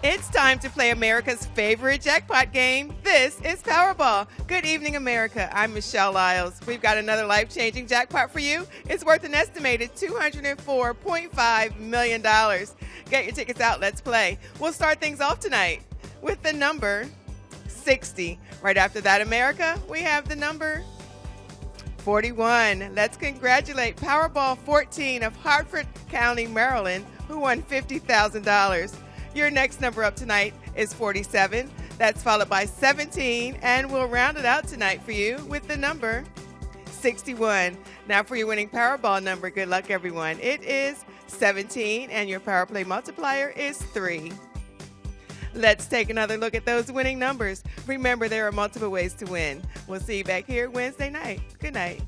It's time to play America's favorite jackpot game. This is Powerball. Good evening, America. I'm Michelle Lyles. We've got another life changing jackpot for you. It's worth an estimated $204.5 million. Get your tickets out. Let's play. We'll start things off tonight with the number 60. Right after that, America, we have the number 41. Let's congratulate Powerball 14 of Harford County, Maryland, who won $50,000. Your next number up tonight is 47. That's followed by 17, and we'll round it out tonight for you with the number 61. Now for your winning Powerball number, good luck everyone. It is 17, and your Power Play multiplier is 3. Let's take another look at those winning numbers. Remember, there are multiple ways to win. We'll see you back here Wednesday night. Good night.